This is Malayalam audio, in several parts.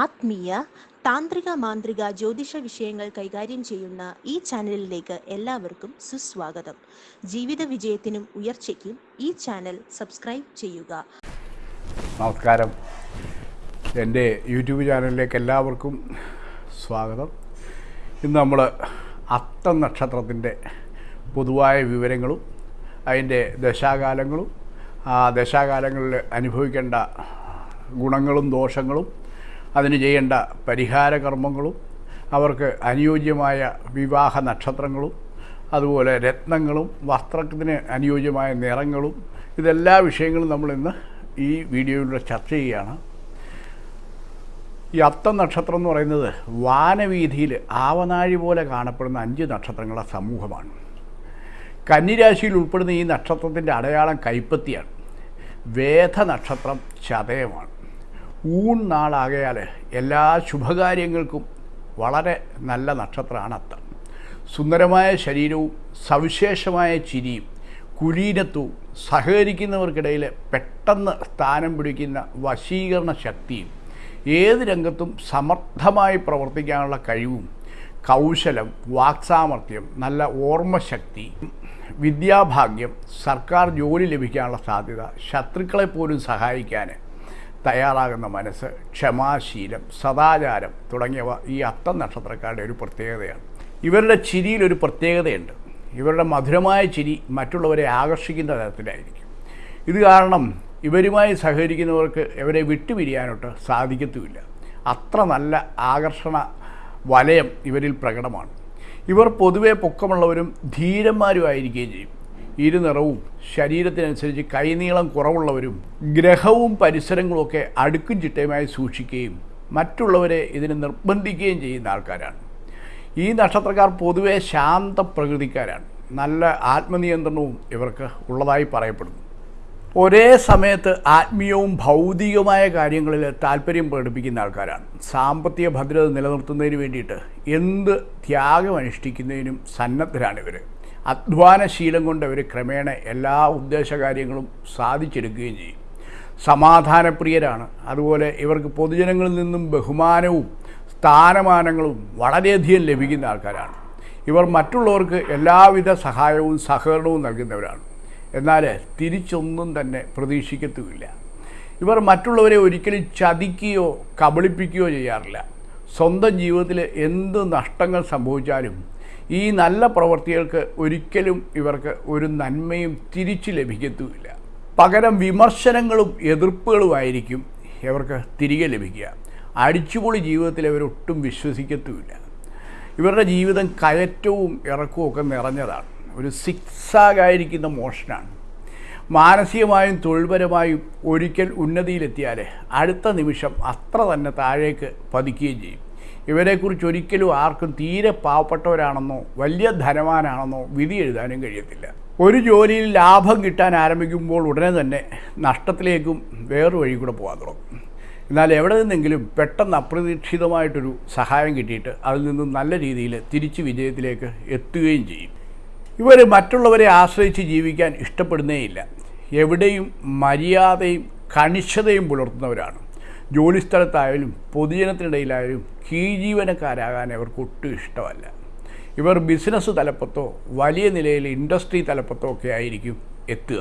ആത്മീയ താന്ത്രിക മാന്ത്രിക ജ്യോതിഷ വിഷയങ്ങൾ കൈകാര്യം ചെയ്യുന്ന ഈ ചാനലിലേക്ക് എല്ലാവർക്കും സുസ്വാഗതം. ജീവിത വിജയത്തിനും ഉയർച്ചയ്ക്കും ഈ ചാനൽ സബ്സ്ക്രൈബ് ചെയ്യുക. നമസ്കാരം. എന്റെ യൂട്യൂബ് ചാനലിലേക്ക് എല്ലാവർക്കും സ്വാഗതം. ഇന്ന് നമ്മൾ അത്തം നക്ഷത്രത്തിന്റെ പൊതുവായ വിവരങ്ങളും അതിന്റെ ദശാകാലങ്ങളും ആ ദശാകാലങ്ങളിൽ അനുഭവിക്കേണ്ട ഗുണങ്ങളും ദോഷങ്ങളും അതിന് ചെയ്യേണ്ട പരിഹാര കർമ്മങ്ങളും അവർക്ക് അനുയോജ്യമായ വിവാഹ നക്ഷത്രങ്ങളും അതുപോലെ രത്നങ്ങളും വസ്ത്രത്തിന് അനുയോജ്യമായ നിറങ്ങളും ഇതെല്ലാ വിഷയങ്ങളും നമ്മൾ ഇന്ന് ഈ വീഡിയോയിലൂടെ ചർച്ച ചെയ്യുകയാണ്. ഈ അത്തം നക്ഷത്രം എന്ന് പറയുന്നത് വാനവീതിയിൽ ആവനാഴി പോലെ കാണപ്പെടുന്ന അഞ്ച് നക്ഷത്രങ്ങളുടെ സമൂഹമാണ്. കന്നിരാശിയിൽ ഉൾപ്പെടുന്ന ഈ നക്ഷത്രത്തിന്റെ അടയാളം കൈപ്പത്തിയാണ്. വേദ നക്ഷത്രം ചതയമാണ്. ഊൺ നാളാകയാൽ എല്ലാ ശുഭകാര്യങ്ങൾക്കും വളരെ നല്ല നക്ഷത്രമാണ് അത്തം സുന്ദരമായ ശരീരവും സവിശേഷമായ ചിരിയും കുലീനത്വവും സഹകരിക്കുന്നവർക്കിടയിൽ പെട്ടെന്ന് സ്ഥാനം പിടിക്കുന്ന വശീകരണ ശക്തിയും ഏത് രംഗത്തും സമർത്ഥമായി പ്രവർത്തിക്കാനുള്ള കഴിവും കൗശലം വാക്സാമർത്ഥ്യം നല്ല ഓർമ്മശക്തി വിദ്യാഭാഗ്യം സർക്കാർ ജോലി ലഭിക്കാനുള്ള സാധ്യത ശത്രുക്കളെ പോലും സഹായിക്കാൻ തയ്യാറാകുന്ന മനസ്സ് ക്ഷമാശീലം സദാചാരം തുടങ്ങിയവ ഈ അത്തം നക്ഷത്രക്കാരുടെ ഒരു പ്രത്യേകതയാണ്. ഇവരുടെ ചിരിയിൽ ഒരു പ്രത്യേകതയുണ്ട്. ഇവരുടെ മധുരമായ ചിരി മറ്റുള്ളവരെ ആകർഷിക്കുന്ന തരത്തിലായിരിക്കും. ഇത് കാരണം ഇവരുമായി സഹകരിക്കുന്നവർക്ക് ഇവരെ വിട്ടുപിരിയാനൊട്ട് സാധിക്കത്തുമില്ല. അത്ര നല്ല ആകർഷണ വലയം ഇവരിൽ പ്രകടമാണ്. ഇവർ പൊതുവെ പൊക്കമുള്ളവരും ധീരന്മാരുമായിരിക്കുകയും ചെയ്യും. ഇരുനിറവും ശരീരത്തിനനുസരിച്ച് കൈനീളം കുറവുള്ളവരും ഗ്രഹവും പരിസരങ്ങളുമൊക്കെ അടുക്കും ചിട്ടയുമായി സൂക്ഷിക്കുകയും മറ്റുള്ളവരെ ഇതിന് നിർബന്ധിക്കുകയും ചെയ്യുന്ന ആൾക്കാരാണ്. ഈ നക്ഷത്രക്കാർ പൊതുവെ ശാന്ത പ്രകൃതിക്കാരാണ്. നല്ല ആത്മനിയന്ത്രണവും ഇവർക്ക് ഉള്ളതായി പറയപ്പെടുന്നു. ഒരേ സമയത്ത് ആത്മീയവും ഭൗതികവുമായ കാര്യങ്ങളിൽ താല്പര്യം പ്രകടിപ്പിക്കുന്ന ആൾക്കാരാണ്. സാമ്പത്തിക ഭദ്രത നിലനിർത്തുന്നതിന് വേണ്ടിയിട്ട് എന്ത് ത്യാഗം അനുഷ്ഠിക്കുന്നതിനും സന്നദ്ധരാണ് ഇവർ അധ്വാനശീലം കൊണ്ട് അവർ ക്രമേണ എല്ലാ ഉദ്ദേശകാര്യങ്ങളും സാധിച്ചെടുക്കുകയും ചെയ്യും. സമാധാനപ്രിയരാണ്. അതുപോലെ ഇവർക്ക് പൊതുജനങ്ങളിൽ നിന്നും ബഹുമാനവും സ്ഥാനമാനങ്ങളും വളരെയധികം ലഭിക്കുന്ന ആൾക്കാരാണ്. ഇവർ മറ്റുള്ളവർക്ക് എല്ലാവിധ സഹായവും സഹകരണവും നൽകുന്നവരാണ്. എന്നാൽ തിരിച്ചൊന്നും തന്നെ പ്രതീക്ഷിക്കത്തുമില്ല. ഇവർ മറ്റുള്ളവരെ ഒരിക്കലും ചതിക്കുകയോ കബളിപ്പിക്കുകയോ ചെയ്യാറില്ല. സ്വന്തം ജീവിതത്തിൽ എന്ത് നഷ്ടങ്ങൾ സംഭവിച്ചാലും ഈ നല്ല പ്രവൃത്തികൾക്ക് ഒരിക്കലും ഇവർക്ക് ഒരു നന്മയും തിരിച്ചു ലഭിക്കത്തുമില്ല. പകരം വിമർശനങ്ങളും എതിർപ്പുകളുമായിരിക്കും ഇവർക്ക് തിരികെ ലഭിക്കുക. അടിച്ചുപൊളി ജീവിതത്തിൽ ഇവരൊട്ടും വിശ്വസിക്കത്തുമില്ല. ഇവരുടെ ജീവിതം കയറ്റവും ഇറക്കവും ഒക്കെ നിറഞ്ഞതാണ്. ഒരു സിക്സാഗായിരിക്കുന്ന മോഷനാണ്. മാനസികമായും തൊഴിൽപരമായും ഒരിക്കൽ ഉന്നതിയിലെത്തിയാൽ അടുത്ത നിമിഷം അത്ര തന്നെ താഴേക്ക് പതിക്കുകയും ചെയ്യും. ഇവരെക്കുറിച്ച് ഒരിക്കലും ആർക്കും തീരെ പാവപ്പെട്ടവരാണെന്നോ വലിയ ധനവാനാണെന്നോ വിധി എഴുതാനും കഴിയത്തില്ല. ഒരു ജോലിയിൽ ലാഭം കിട്ടാൻ ആരംഭിക്കുമ്പോൾ ഉടനെ തന്നെ നഷ്ടത്തിലേക്കും വേറൊരു വഴി കൂടെ പോകാൻ തുടങ്ങും. എന്നാൽ എവിടെ നിന്നെങ്കിലും പെട്ടെന്ന് അപ്രതീക്ഷിതമായിട്ടൊരു സഹായം കിട്ടിയിട്ട് അതിൽ നിന്നും നല്ല രീതിയിൽ തിരിച്ച് വിജയത്തിലേക്ക് എത്തുകയും ചെയ്യും. ഇവർ മറ്റുള്ളവരെ ആശ്രയിച്ച് ജീവിക്കാൻ ഇഷ്ടപ്പെടുന്നേയില്ല. എവിടെയും മര്യാദയും കണിശതയും പുലർത്തുന്നവരാണ്. ജോലിസ്ഥലത്തായാലും പൊതുജനത്തിനിടയിലായാലും കീഴ്ജീവനക്കാരാകാൻ അവർക്ക് ഒട്ടും ഇഷ്ടമല്ല. ഇവർ ബിസിനസ് തലപ്പത്തോ വലിയ നിലയിൽ ഇൻഡസ്ട്രി തലപ്പത്തോ ഒക്കെ ആയിരിക്കും എത്തുക.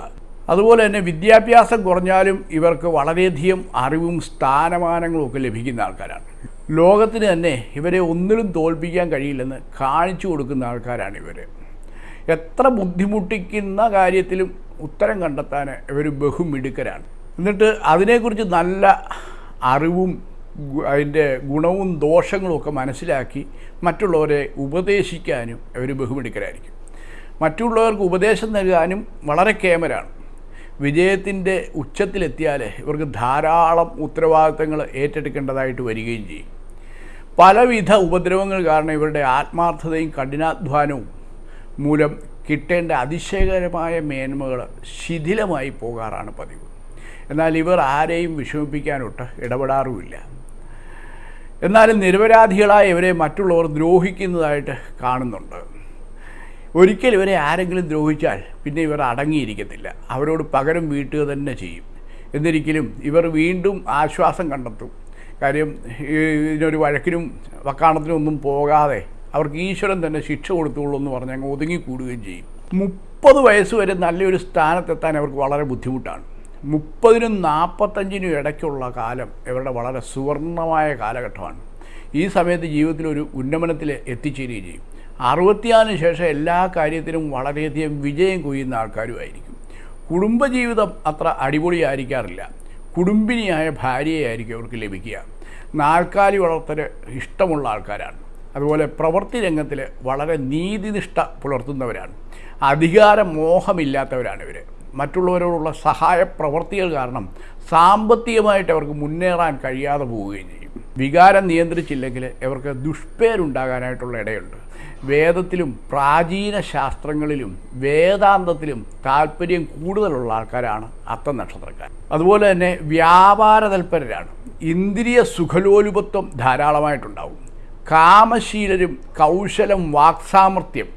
അതുപോലെ തന്നെ വിദ്യാഭ്യാസം കുറഞ്ഞാലും ഇവർക്ക് വളരെയധികം അറിവും സ്ഥാനമാനങ്ങളും ഒക്കെ ലഭിക്കുന്ന ആൾക്കാരാണ്. ലോകത്തിന് തന്നെ ഇവരെ ഒന്നിലും തോൽപ്പിക്കാൻ കഴിയില്ലെന്ന് കാണിച്ചു കൊടുക്കുന്ന ആൾക്കാരാണ് ഇവർ എത്ര ബുദ്ധിമുട്ടിക്കുന്ന കാര്യത്തിലും ഉത്തരം കണ്ടെത്താൻ ഇവർ ബഹുമിടുക്കരാണ്. എന്നിട്ട് അതിനെക്കുറിച്ച് നല്ല അറിവും അതിന്റെ ഗുണവും ദോഷങ്ങളും ഒക്കെ മനസ്സിലാക്കി മറ്റുള്ളവരെ ഉപദേശിക്കാനും അവർ ബഹുമിടുക്കരായിരിക്കും. മറ്റുള്ളവർക്ക് ഉപദേശം നൽകാനും വളരെ കേമരാണ്. വിജയത്തിന്റെ ഉച്ചത്തിലെത്തിയാൽ ഇവർക്ക് ധാരാളം ഉത്തരവാദിത്തങ്ങൾ ഏറ്റെടുക്കേണ്ടതായിട്ട് വരികയും ചെയ്യും. പലവിധ ഉപദ്രവങ്ങൾ കാരണം ഇവരുടെ ആത്മാർത്ഥതയും കഠിനാധ്വാനവും മൂലം കിട്ടേണ്ട അതിശയകരമായ മേന്മകൾ ശിഥിലമായി പോകാറാണ് പതിവ്. എന്നാൽ ഇവർ ആരെയും വിഷമിപ്പിക്കാനൊട്ട് ഇടപെടാറുമില്ല. എന്നാലും നിരപരാധികളായ ഇവരെ മറ്റുള്ളവർ ദ്രോഹിക്കുന്നതായിട്ട് കാണുന്നുണ്ട്. ഒരിക്കൽ ഇവരെ ആരെങ്കിലും ദ്രോഹിച്ചാൽ പിന്നെ ഇവർ അടങ്ങിയിരിക്കത്തില്ല. അവരോട് പകരം വീട്ടുക തന്നെ ചെയ്യും. എന്നിരിക്കലും ഇവർ വീണ്ടും ആശ്വാസം കണ്ടെത്തും. കാര്യം ഇതിനൊരു വഴക്കിനും വക്കാണത്തിനും ഒന്നും പോകാതെ അവർക്ക് ഈശ്വരൻ തന്നെ ശിക്ഷ കൊടുത്തുള്ളൂ എന്ന് പറഞ്ഞ് അങ്ങ് ഒതുങ്ങിക്കൂടുകയും ചെയ്യും. മുപ്പത് വയസ്സ് വരെ നല്ലൊരു സ്ഥാനത്തെത്താൻ അവർക്ക് വളരെ ബുദ്ധിമുട്ടാണ്. മുപ്പതിനും നാൽപ്പത്തഞ്ചിനും ഇടയ്ക്കുള്ള കാലം ഇവരുടെ വളരെ സുവർണമായ കാലഘട്ടമാണ്. ഈ സമയത്ത് ജീവിതത്തിൽ ഒരു ഉന്നമനത്തിൽ എത്തിച്ചേരുകയും ചെയ്യും. അറുപത്തിയാറിന് ശേഷം എല്ലാ കാര്യത്തിലും വളരെയധികം വിജയം കൊയ്യുന്ന ആൾക്കാരുമായിരിക്കും. കുടുംബജീവിതം അത്ര അടിപൊളിയായിരിക്കാറില്ല. കുടുംബിനിയായ ഭാര്യയായിരിക്കും അവർക്ക് ലഭിക്കുക. നാൽക്കാലി വളർത്തൽ ഇഷ്ടമുള്ള ആൾക്കാരാണ്. അതുപോലെ പ്രവൃത്തി രംഗത്തിൽ വളരെ നീതിനിഷ്ഠ പുലർത്തുന്നവരാണ്. അധികാര മോഹമില്ലാത്തവരാണ് ഇവർ മറ്റുള്ളവരോടുള്ള സഹായ പ്രവർത്തികൾ കാരണം സാമ്പത്തികമായിട്ട് അവർക്ക് മുന്നേറാൻ കഴിയാതെ പോവുകയും ചെയ്യും. വികാരം നിയന്ത്രിച്ചില്ലെങ്കിൽ അവർക്ക് ദുഷ്പേരുണ്ടാകാനായിട്ടുള്ള ഇടയുണ്ട്. വേദത്തിലും പ്രാചീന ശാസ്ത്രങ്ങളിലും വേദാന്തത്തിലും താല്പര്യം കൂടുതലുള്ള ആൾക്കാരാണ് അത്തം നക്ഷത്രക്കാർ. അതുപോലെ തന്നെ വ്യാപാര തൽപരരാണ്. ഇന്ദ്രിയ സുഖലോലുപത്വം ധാരാളമായിട്ടുണ്ടാവും. കാമശീലരും കൗശലം വാക്സാമർത്ഥ്യം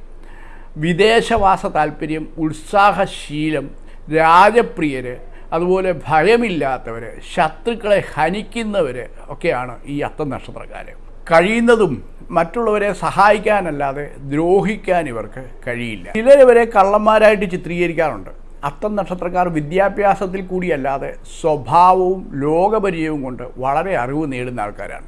വിദേശവാസ താല്പര്യം ഉത്സാഹശീലം രാജപ്രിയർ അതുപോലെ ഭയമില്ലാത്തവർ ശത്രുക്കളെ ഹനിക്കുന്നവർ ഒക്കെയാണ് ഈ അത്ത നക്ഷത്രക്കാർ കഴിയുന്നതും മറ്റുള്ളവരെ സഹായിക്കാനല്ലാതെ ദ്രോഹിക്കാൻ ഇവർക്ക് കഴിയില്ല. ചിലരിവരെ കള്ളന്മാരായിട്ട് ചിത്രീകരിക്കാറുണ്ട്. അത്തം നക്ഷത്രക്കാർ വിദ്യാഭ്യാസത്തിൽ കൂടിയല്ലാതെ സ്വഭാവവും ലോകപരിചയവും കൊണ്ട് വളരെ അറിവ് നേടുന്ന ആൾക്കാരാണ്.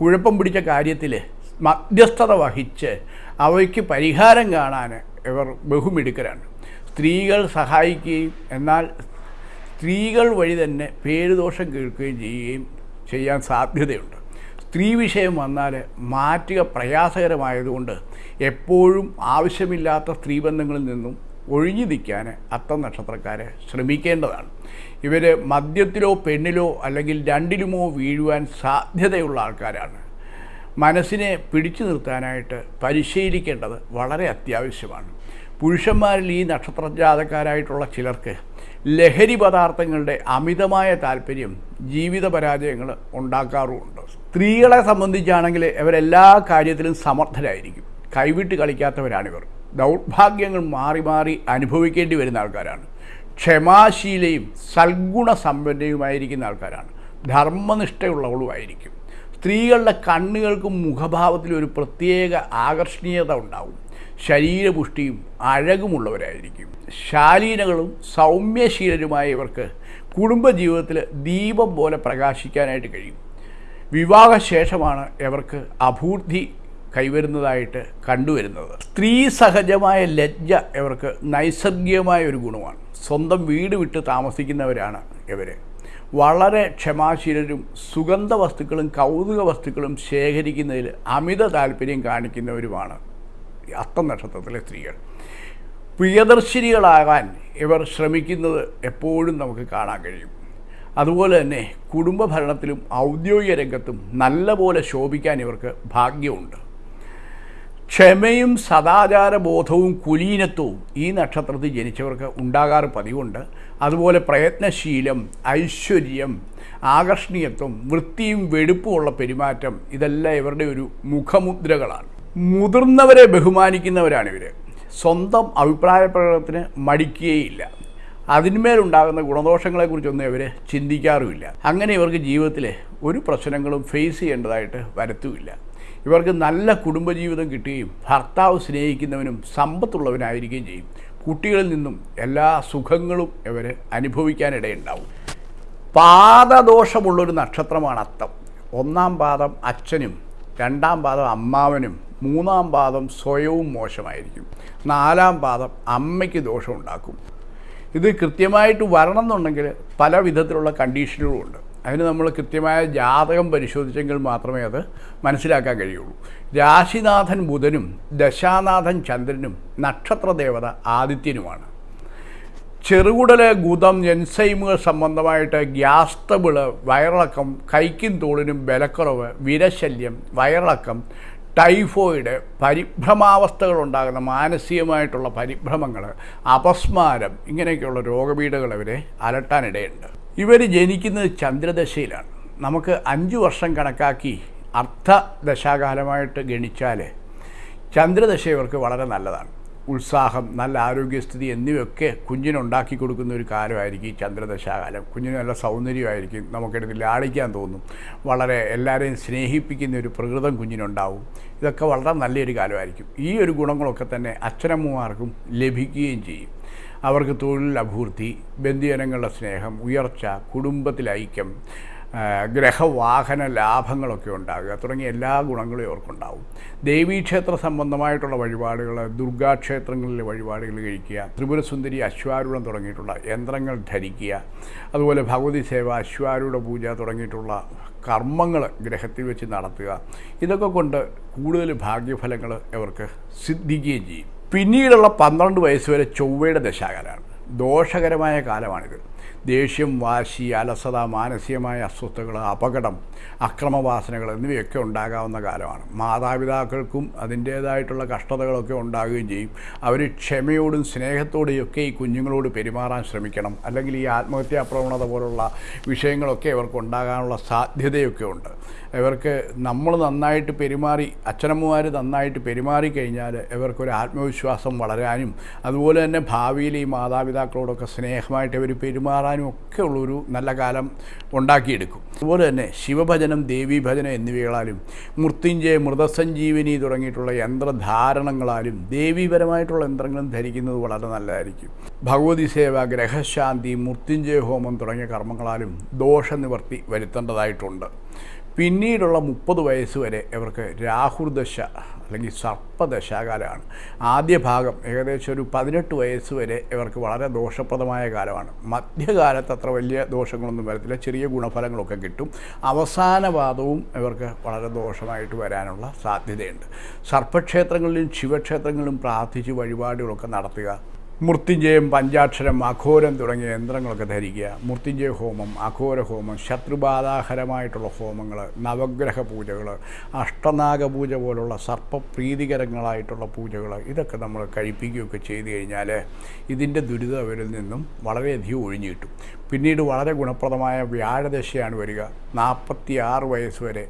കുഴപ്പം പിടിച്ച കാര്യത്തിൽ മധ്യസ്ഥത വഹിച്ച് അവയ്ക്ക് പരിഹാരം കാണാൻ ഇവർ ബഹുമിടുക്കരാണ്. സ്ത്രീകൾ സഹായിക്കുകയും എന്നാൽ സ്ത്രീകൾ വഴി തന്നെ പേരുദോഷം കേൾക്കുകയും ചെയ്യുകയും ചെയ്യാൻ സാധ്യതയുണ്ട്. സ്ത്രീ വിഷയം വന്നാൽ മാറ്റുക പ്രയാസകരമായതുകൊണ്ട് എപ്പോഴും ആവശ്യമില്ലാത്ത സ്ത്രീബന്ധങ്ങളിൽ നിന്നും ഒഴിഞ്ഞു നിൽക്കാൻ അത്തം നക്ഷത്രക്കാരെ ശ്രമിക്കേണ്ടതാണ്. ഇവർ മദ്യത്തിലോ പെണ്ണിലോ അല്ലെങ്കിൽ രണ്ടിലുമോ വീഴുവാൻ സാധ്യതയുള്ള ആൾക്കാരാണ്. മനസ്സിനെ പിടിച്ചു നിർത്താനായിട്ട് പരിശീലിക്കേണ്ടത് വളരെ അത്യാവശ്യമാണ്. പുരുഷന്മാരിൽ ഈ നക്ഷത്രജാതക്കാരായിട്ടുള്ള ചിലർക്ക് ലഹരി പദാർത്ഥങ്ങളുടെ അമിതമായ താല്പര്യം ജീവിത പരാജയങ്ങൾ ഉണ്ടാക്കാറുമുണ്ട്. സ്ത്രീകളെ സംബന്ധിച്ചാണെങ്കിൽ ഇവരെല്ലാ കാര്യത്തിലും സമർത്ഥരായിരിക്കും. കൈവിട്ട് കളിക്കാത്തവരാണിവർ. ദൗർഭാഗ്യങ്ങൾ മാറി മാറി അനുഭവിക്കേണ്ടി വരുന്ന ആൾക്കാരാണ്. ക്ഷമാശീലയും സൽഗുണ സമ്പന്നയുമായിരിക്കുന്ന ആൾക്കാരാണ്. ധർമ്മനിഷ്ഠയുള്ളവളുമായിരിക്കും. സ്ത്രീകളുടെ കണ്ണുകൾക്കും മുഖഭാവത്തിലും ഒരു പ്രത്യേക ആകർഷണീയത ഉണ്ടാവും. ശരീരപുഷ്ടിയും അഴകുമുള്ളവരായിരിക്കും. ശാലീനകളും സൗമ്യശീലരുമായ ഇവർക്ക് കുടുംബജീവിതത്തിൽ ദീപം പോലെ പ്രകാശിക്കാനായിട്ട് കഴിയും. വിവാഹശേഷമാണ് ഇവർക്ക് അഭൂർദ്ധി കൈവരുന്നതായിട്ട് കണ്ടുവരുന്നത്. സ്ത്രീ സഹജമായ ലജ്ജ ഇവർക്ക് നൈസർഗികമായ ഒരു ഗുണമാണ്. സ്വന്തം വീട് വിട്ട് താമസിക്കുന്നവരാണ് ഇവർ വളരെ ക്ഷമാശീലരും സുഗന്ധ വസ്തുക്കളും കൗതുക വസ്തുക്കളും ശേഖരിക്കുന്നതിൽ അമിത താല്പര്യം കാണിക്കുന്നവരുമാണ് അത്തം നക്ഷത്രത്തിലെ സ്ത്രീകൾ. പ്രിയദർശിനികളാകാൻ ഇവർ ശ്രമിക്കുന്നത് എപ്പോഴും നമുക്ക് കാണാൻ കഴിയും. അതുപോലെ തന്നെ കുടുംബ ഭരണത്തിലും ഔദ്യോഗിക രംഗത്തും നല്ലപോലെ ശോഭിക്കാൻ ഇവർക്ക് ഭാഗ്യമുണ്ട്. ക്ഷമയും സദാചാരബോധവും കുലീനത്വവും ഈ നക്ഷത്രത്തിൽ ജനിച്ചവർക്ക് ഉണ്ടാകാറ് പതിവുണ്ട്. അതുപോലെ പ്രയത്നശീലം ഐശ്വര്യം ആകർഷണീയത്വം വൃത്തിയും വെടുപ്പുമുള്ള പെരുമാറ്റം ഇതെല്ലാം ഇവരുടെ ഒരു മുഖമുദ്രകളാണ്. മുതിർന്നവരെ ബഹുമാനിക്കുന്നവരാണ് ഇവർ സ്വന്തം അഭിപ്രായ പ്രകടനത്തിന് മടിക്കുകയില്ല. അതിന്മേലുണ്ടാകുന്ന ഗുണദോഷങ്ങളെക്കുറിച്ചൊന്നും ഇവർ ചിന്തിക്കാറുമില്ല. അങ്ങനെ ഇവർക്ക് ജീവിതത്തിലെ ഒരു പ്രശ്നങ്ങളും ഫേസ് ചെയ്യേണ്ടതായിട്ട് വരത്തുമില്ല. ഇവർക്ക് നല്ല കുടുംബജീവിതം കിട്ടുകയും ഭർത്താവ് സ്നേഹിക്കുന്നവനും സമ്പത്തുള്ളവനായിരിക്കുകയും ചെയ്യും. കുട്ടികളിൽ നിന്നും എല്ലാ സുഖങ്ങളും ഇവർ അനുഭവിക്കാനിടയുണ്ടാവും. പാദദോഷമുള്ളൊരു നക്ഷത്രമാണ് അത്തം. ഒന്നാം പാദം അച്ഛനും രണ്ടാം പാദം അമ്മാവനും മൂന്നാം പാദം സ്വയവും മോശമായിരിക്കും. നാലാം പാദം അമ്മയ്ക്ക് ദോഷമുണ്ടാക്കും ഇത് കൃത്യമായിട്ട് വരണം എന്നുണ്ടെങ്കിൽ പല വിധത്തിലുള്ള കണ്ടീഷനുകളുമുണ്ട് അതിന് നമ്മൾ കൃത്യമായ ജാതകം പരിശോധിച്ചെങ്കിൽ മാത്രമേ അത് മനസ്സിലാക്കാൻ കഴിയുള്ളൂ. രാശിനാഥൻ ബുധനും ദശാനാഥൻ ചന്ദ്രനും നക്ഷത്രദേവത ആദിത്യനുമാണ്. ചെറുകുടൽ ഗുദം എൻസൈമുകൾ സംബന്ധമായിട്ട് ഗ്യാസ് വയറിളക്കം കൈക്കും തോളിനും ബലക്കുറവ് വിരശല്യം വയറിളക്കം ടൈഫോയിഡ് പരിഭ്രമാവസ്ഥകൾ ഉണ്ടാകുന്ന മാനസികമായിട്ടുള്ള പരിഭ്രമങ്ങൾ അപസ്മാരം ഇങ്ങനെയൊക്കെയുള്ള രോഗപീഠകൾ ഇവരെ അലട്ടാനിടയുണ്ട്. ഇവർ ജനിക്കുന്നത് ചന്ദ്രദശയിലാണ്. നമുക്ക് അഞ്ച് വർഷം കണക്കാക്കി അർദ്ധ ദശാകാലമായിട്ട് ഗണിച്ചാൽ ചന്ദ്രദശ ഇവർക്ക് വളരെ നല്ലതാണ്. ഉത്സാഹം നല്ല ആരോഗ്യസ്ഥിതി എന്നിവയൊക്കെ കുഞ്ഞിനുണ്ടാക്കി കൊടുക്കുന്ന ഒരു കാലമായിരിക്കും ഈ ചന്ദ്രദശാകാലം. കുഞ്ഞിന് നല്ല സൗന്ദര്യമായിരിക്കും. നമുക്കെടുത്ത് ലാളിക്കാൻ തോന്നും. വളരെ എല്ലാവരെയും സ്നേഹിപ്പിക്കുന്ന ഒരു പ്രകൃതം കുഞ്ഞിനുണ്ടാവും. ഇതൊക്കെ വളരെ നല്ലൊരു കാലമായിരിക്കും. ഈ ഒരു ഗുണങ്ങളൊക്കെ തന്നെ അച്ഛനമ്മമാർക്കും ലഭിക്കുകയും ചെയ്യും. അവർക്ക് തൊഴിൽ അഭൂർത്തി ബന്ധുജനങ്ങളുടെ സ്നേഹം ഉയർച്ച കുടുംബത്തിലെ ഐക്യം ഗ്രഹവാഹന ലാഭങ്ങളൊക്കെ ഉണ്ടാകുക തുടങ്ങിയ എല്ലാ ഗുണങ്ങളും ഇവർക്കുണ്ടാവും ദേവീക്ഷേത്ര സംബന്ധമായിട്ടുള്ള വഴിപാടുകൾ ദുർഗാക്ഷേത്രങ്ങളിലെ വഴിപാടുകൾ കഴിക്കുക ത്രിപുരസുന്ദരി അശ്വാരൂഢം തുടങ്ങിയിട്ടുള്ള യന്ത്രങ്ങൾ ധരിക്കുക അതുപോലെ ഭഗവതി സേവ അശ്വാരൂഢ പൂജ തുടങ്ങിയിട്ടുള്ള കർമ്മങ്ങൾ ഗ്രഹത്തിൽ വെച്ച് നടത്തുക. ഇതൊക്കെ കൊണ്ട് കൂടുതൽ ഭാഗ്യഫലങ്ങൾ ഇവർക്ക് സിദ്ധിക്കുകയും ചെയ്യും. പിന്നീടുള്ള പന്ത്രണ്ട് വയസ്സ് വരെ ചൊവ്വയുടെ ദശാകാലമാണ്. ദോഷകരമായ കാലമാണിത്. ദേഷ്യം വാശി അലസത മാനസികമായ അസ്വസ്ഥതകൾ അപകടം അക്രമവാസനകൾ എന്നിവയൊക്കെ ഉണ്ടാകാവുന്ന കാലമാണ്. മാതാപിതാക്കൾക്കും അതിന്റേതായിട്ടുള്ള കഷ്ടതകളൊക്കെ ഉണ്ടാകുകയും ചെയ്യും. അവർ ക്ഷമയോടും സ്നേഹത്തോടെയും ഒക്കെ ഈ കുഞ്ഞുങ്ങളോട് പെരുമാറാൻ ശ്രമിക്കണം. അല്ലെങ്കിൽ ഈ ആത്മഹത്യാ പ്രവണത പോലുള്ള വിഷയങ്ങളൊക്കെ ഇവർക്ക് ഉണ്ടാകാനുള്ള സാധ്യതയൊക്കെ ഉണ്ട്. ഇവർക്ക് നമ്മൾ നന്നായിട്ട് പെരുമാറി അച്ഛനമ്മമാർ നന്നായിട്ട് പെരുമാറി കഴിഞ്ഞാൽ ഇവർക്കൊരു ആത്മവിശ്വാസം വളരാനും അതുപോലെ തന്നെ ഭാവിയിൽ ഈ മാതാപിതാക്കളോടൊക്കെ സ്നേഹമായിട്ട് ഇവർ പെരുമാറാനും ഒക്കെ ഉള്ളൊരു നല്ല കാലം ഉണ്ടാക്കിയെടുക്കും. അതുപോലെ തന്നെ ശിവഭജനം ദേവീഭജനം എന്നിവകളാലും മൃത്യുഞ്ജയ മൃതസഞ്ജീവനി തുടങ്ങിയിട്ടുള്ള യന്ത്രധാരണങ്ങളാലും ദേവീപരമായിട്ടുള്ള യന്ത്രങ്ങളും ധരിക്കുന്നത് വളരെ നല്ലതായിരിക്കും. ഭഗവതി സേവ ഗ്രഹശാന്തി മൃത്യുഞ്ജയ ഹോമം തുടങ്ങിയ കർമ്മങ്ങളാലും ദോഷനിവർത്തി വരുത്തേണ്ടതായിട്ടുണ്ട്. പിന്നീടുള്ള മുപ്പത് വയസ്സ് വരെ ഇവർക്ക് രാഹുർദശ അല്ലെങ്കിൽ സർപ്പദശാകാലമാണ്. ആദ്യ ഭാഗം ഏകദേശം ഒരു പതിനെട്ട് വയസ്സ് വരെ ഇവർക്ക് വളരെ ദോഷപ്രദമായ കാലമാണ്. മധ്യകാലത്ത് അത്ര വലിയ ദോഷങ്ങളൊന്നും വരത്തില്ല. ചെറിയ ഗുണഫലങ്ങളൊക്കെ കിട്ടും. അവസാന പാദവും ഇവർക്ക് വളരെ ദോഷമായിട്ട് വരാനുള്ള സാധ്യതയുണ്ട്. സർപ്പക്ഷേത്രങ്ങളിലും ശിവക്ഷേത്രങ്ങളിലും പ്രാർത്ഥിച്ച് വഴിപാടുകളൊക്കെ നടത്തുക മൃത്യുഞ്ജയം പഞ്ചാക്ഷരം അഘോരം തുടങ്ങിയ യന്ത്രങ്ങളൊക്കെ ധരിക്കുക. മൃത്യുഞ്ജയ ഹോമം അഘോര ഹോമം ശത്രുബാധാഹരമായിട്ടുള്ള ഹോമങ്ങൾ നവഗ്രഹ പൂജകൾ അഷ്ടനാഗ പൂജ പോലുള്ള സർപ്പപ്രീതികരങ്ങളായിട്ടുള്ള പൂജകൾ ഇതൊക്കെ നമ്മൾ കഴിപ്പിക്കുകയൊക്കെ ചെയ്തു കഴിഞ്ഞാൽ ഇതിന്റെ ദുരിതം അവരിൽ നിന്നും വളരെയധികം ഒഴിഞ്ഞു കിട്ടും. പിന്നീട് വളരെ ഗുണപ്രദമായ വ്യാഴദശയാണ് വരിക. നാൽപ്പത്തി ആറ് വയസ്സ് വരെ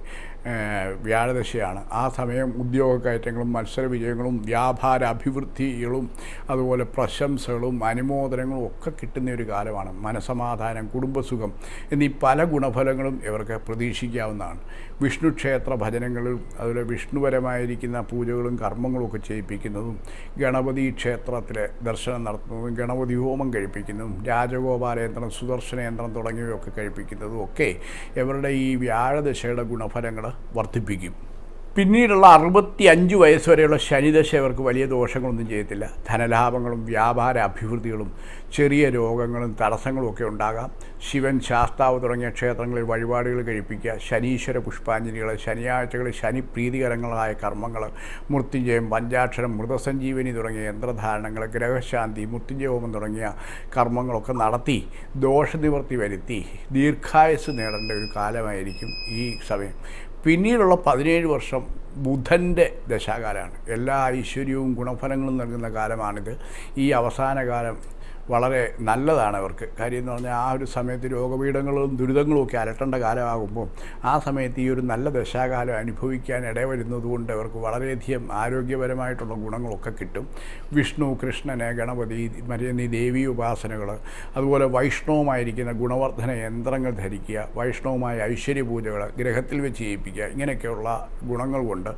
വ്യാഴദശയാണ്. ആ സമയം ഉദ്യോഗ കയറ്റങ്ങളും മത്സര വിജയങ്ങളും വ്യാപാര അഭിവൃദ്ധികളും അതുപോലെ പ്രശംസകളും അനുമോദനങ്ങളും ഒക്കെ കിട്ടുന്ന ഒരു കാലമാണ്. മനസമാധാനം കുടുംബസുഖം എന്നീ പല ഗുണഫലങ്ങളും ഇവർക്ക് പ്രതീക്ഷിക്കാവുന്നതാണ്. വിഷ്ണു ക്ഷേത്ര ഭജനങ്ങളും അതുപോലെ വിഷ്ണുപരമായിരിക്കുന്ന പൂജകളും കർമ്മങ്ങളും ഒക്കെ ചെയ്യിപ്പിക്കുന്നതും ഗണപതി ക്ഷേത്രത്തിലെ ദർശനം നടത്തുന്നതും ഗണപതി ഹോമം കഴിപ്പിക്കുന്നതും രാജഗോപാലയന്ത്രം സുദർശന യന്ത്രം തുടങ്ങിയവയൊക്കെ കഴിപ്പിക്കുന്നതും ഒക്കെ ഇവരുടെ ഈ വ്യാഴദശയുടെ ഗുണഫലങ്ങൾ വർദ്ധിപ്പിക്കും. പിന്നീടുള്ള അറുപത്തി അഞ്ച് വയസ്സ് വരെയുള്ള ശനിദശ ഇവർക്ക് വലിയ ദോഷങ്ങളൊന്നും ചെയ്യത്തില്ല. ധനലാഭങ്ങളും വ്യാപാര അഭിവൃദ്ധികളും ചെറിയ രോഗങ്ങളും തടസ്സങ്ങളും ഒക്കെ ഉണ്ടാകാം. ശിവൻ ശാസ്താവ് തുടങ്ങിയ ക്ഷേത്രങ്ങളിൽ വഴിപാടുകൾ കഴിപ്പിക്കുക ശനീശ്വര പുഷ്പാഞ്ജലികൾ ശനിയാഴ്ചകളിൽ ശനി പ്രീതികരങ്ങളായ കർമ്മങ്ങൾ മൃത്യുഞ്ജയം പഞ്ചാക്ഷരം മൃതസഞ്ജീവനി തുടങ്ങിയ യന്ത്രധാരണങ്ങൾ ഗ്രഹശാന്തി മൃത്യുഞ്ജയഹോമം തുടങ്ങിയ കർമ്മങ്ങളൊക്കെ നടത്തി ദോഷനിവൃത്തി വരുത്തി ദീർഘായുസ് നേടേണ്ട ഒരു കാലമായിരിക്കും ഈ സമയം. പിന്നീടുള്ള പതിനേഴ് വർഷം ബുധന്റെ ദശാകാലമാണ്. എല്ലാ ഐശ്വര്യവും ഗുണഫലങ്ങളും നൽകുന്ന കാലമാണിത്. ഈ അവസാന കാലം വളരെ നല്ലതാണ് അവർക്ക്. കാര്യം എന്ന് പറഞ്ഞാൽ ആ ഒരു സമയത്ത് രോഗപീഠങ്ങളും ദുരിതങ്ങളും ഒക്കെ അലട്ടേണ്ട കാലമാകുമ്പോൾ ആ സമയത്ത് ഈ ഒരു നല്ല ദശാകാലം അനുഭവിക്കാൻ ഇടവരുന്നത് കൊണ്ട് അവർക്ക് വളരെയധികം ആരോഗ്യപരമായിട്ടുള്ള ഗുണങ്ങളൊക്കെ കിട്ടും. വിഷ്ണു കൃഷ്ണന് ഗണപതി മറ്റേ ദേവി ഉപാസനകൾ അതുപോലെ വൈഷ്ണവമായിരിക്കുന്ന ഗുണവർദ്ധന യന്ത്രങ്ങൾ ധരിക്കുക വൈഷ്ണവമായ ഐശ്വര്യ പൂജകൾ ഗ്രഹത്തിൽ വെച്ച് ചെയ്യിപ്പിക്കുക ഇങ്ങനെയൊക്കെയുള്ള ഗുണങ്ങൾ കൊണ്ട്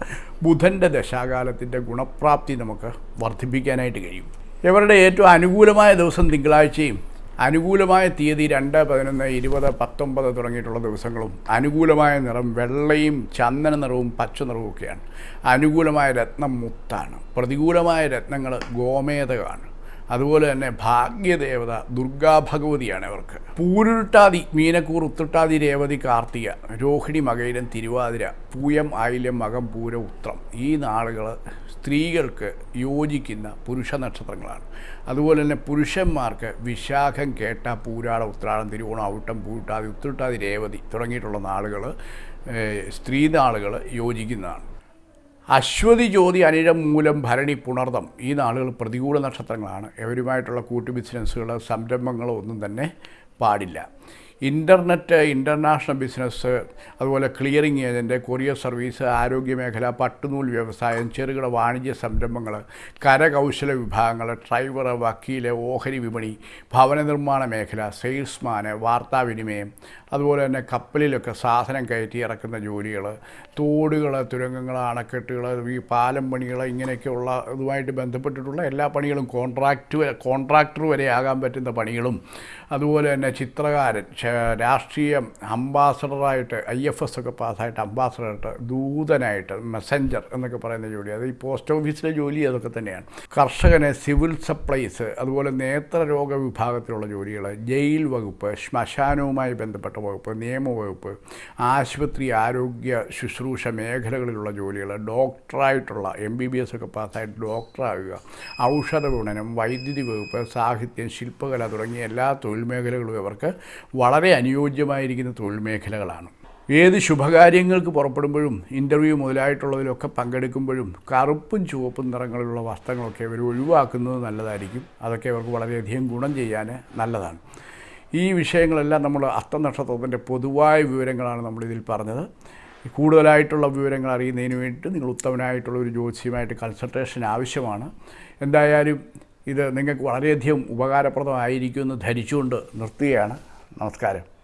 ബുധന്റെ ദശാകാലത്തിന്റെ ഗുണപ്രാപ്തി നമുക്ക് വർദ്ധിപ്പിക്കാനായിട്ട് കഴിയും. ഇവരുടെ ഏറ്റവും അനുകൂലമായ ദിവസം തിങ്കളാഴ്ചയും അനുകൂലമായ തീയതി രണ്ട് പതിനൊന്ന് ഇരുപത് പത്തൊമ്പത് തുടങ്ങിയിട്ടുള്ള ദിവസങ്ങളും അനുകൂലമായ നിറം വെള്ളയും ചന്ദന നിറവും പച്ച നിറവും ഒക്കെയാണ് അനുകൂലമായ രത്നം മുത്താണ്. പ്രതികൂലമായ രത്നങ്ങൾ ഗോമേതകമാണ് അതുപോലെ തന്നെ ഭാഗ്യദേവത ദുർഗാ ഭഗവതിയാണ് ഇവർക്ക്. പൂരുരുട്ടാതി മീനക്കൂർ ഉത്തുട്ടാതി രേവതി കാർത്തിക രോഹിണി മകയിരം തിരുവാതിര പൂയം ആയില്യം മകം പൂര ഉത്രം ഈ നാളുകൾ സ്ത്രീകൾക്ക് യോജിക്കുന്ന പുരുഷ നക്ഷത്രങ്ങളാണ്. അതുപോലെ തന്നെ പുരുഷന്മാർക്ക് വിശാഖം കേട്ട പൂരാട ഉത്രാടം തിരുവോണം ഔട്ടം പൂട്ടാതി ഉത്തുട്ടാതി രേവതി തുടങ്ങിയിട്ടുള്ള നാളുകൾ സ്ത്രീ നാളുകൾ യോജിക്കുന്നതാണ്. അശ്വതി ജ്യോതി അനിഴം മൂലം ഭരണി പുണർദം. ഈ നാളുകൾ പ്രതികൂല നക്ഷത്രങ്ങളാണ്. എവരുമായിട്ടുള്ള കൂട്ടു ബിസിനസ്സുകളോ സംരംഭങ്ങളോ ഒന്നും തന്നെ പാടില്ല. ഇന്റർനെറ്റ് ഇന്റർനാഷണൽ ബിസിനസ് അതുപോലെ ക്ലിയറിംഗ് ഏജന്റ് കൊറിയർ സർവീസ് ആരോഗ്യ മേഖല പട്ടുനൂൽ വ്യവസായം ചെറുകിട വാണിജ്യ സംരംഭങ്ങൾ കരകൗശല വിഭാഗങ്ങൾ ഡ്രൈവർ വക്കീൽ ഓഹരി വിപണി ഭവന നിർമ്മാണ മേഖല സെയിൽസ്മാന് വാർത്താവിനിമയം അതുപോലെ തന്നെ കപ്പലിലൊക്കെ സാധനം കയറ്റി ഇറക്കുന്ന ജോലികൾ തോടുകൾ തുരങ്കങ്ങൾ അണക്കെട്ടുകൾ ഈ പാലം പണികൾ ഇങ്ങനെയൊക്കെയുള്ള ഇതുമായിട്ട് ബന്ധപ്പെട്ടിട്ടുള്ള എല്ലാ പണികളും കോൺട്രാക്റ്റ് കോൺട്രാക്ടർ വരെ ആകാൻ പറ്റുന്ന പണികളും അതുപോലെ തന്നെ ചിത്രകാരൻ രാഷ്ട്രീയം അംബാസഡറായിട്ട് ഐ എഫ് എസ് ഒക്കെ പാസ്സായിട്ട് അംബാസഡറായിട്ട് ദൂതനായിട്ട് മെസ്സഞ്ചർ എന്നൊക്കെ പറയുന്ന ജോലി. അത് ഈ പോസ്റ്റ് ഓഫീസിലെ ജോലി അതൊക്കെ തന്നെയാണ്. കർഷകന് സിവിൽ സപ്ലൈസ് അതുപോലെ നേത്രരോഗ വിഭാഗത്തിലുള്ള ജോലികൾ ജയിൽ വകുപ്പ് ശ്മശാനവുമായി ബന്ധപ്പെട്ട വകുപ്പ് നിയമവകുപ്പ് ആശുപത്രി ആരോഗ്യ ശുശ്രൂഷ മേഖലകളിലുള്ള ജോലികൾ ഡോക്ടറായിട്ടുള്ള എം ബി ബി എസ് ഒക്കെ പാസ്സായിട്ട് ഡോക്ടറാകുക ഔഷധ ഗുണനം വൈദ്യുതി വകുപ്പ് സാഹിത്യം ശില്പകല തുടങ്ങിയ എല്ലാ തൊഴിൽ മേഖലകളും ഇവർക്ക് വളരെ അനുയോജ്യമായിരിക്കുന്ന തൊഴിൽ മേഖലകളാണ് ഏത് ശുഭകാര്യങ്ങൾക്ക് പുറപ്പെടുമ്പോഴും ഇന്റർവ്യൂ മുതലായിട്ടുള്ളതിലൊക്കെ പങ്കെടുക്കുമ്പോഴും കറുപ്പും ചുവപ്പും നിറങ്ങളിലുള്ള വസ്ത്രങ്ങളൊക്കെ ഇവർ ഒഴിവാക്കുന്നത് നല്ലതായിരിക്കും. അതൊക്കെ അവർക്ക് വളരെയധികം ഗുണം ചെയ്യാൻ നല്ലതാണ്. ഈ വിഷയങ്ങളെല്ലാം നമ്മൾ അത്തനക്ഷത്രത്തിന്റെ പൊതുവായ വിവരങ്ങളാണ് നമ്മളിതിൽ പറഞ്ഞത്. കൂടുതലായിട്ടുള്ള വിവരങ്ങൾ അറിയുന്നതിന് വേണ്ടിയിട്ട് നിങ്ങൾ ഉത്തമനായിട്ടുള്ള ഒരു ജ്യോതിഷയുമായിട്ട് കൺസൾട്ടേഷൻ ആവശ്യമാണ്. എന്തായാലും ഇത് നിങ്ങൾക്ക് വളരെയധികം ഉപകാരപ്രദമായിരിക്കുമെന്ന് ധരിച്ചുകൊണ്ട് നിർത്തുകയാണ്. നമസ്കാരം.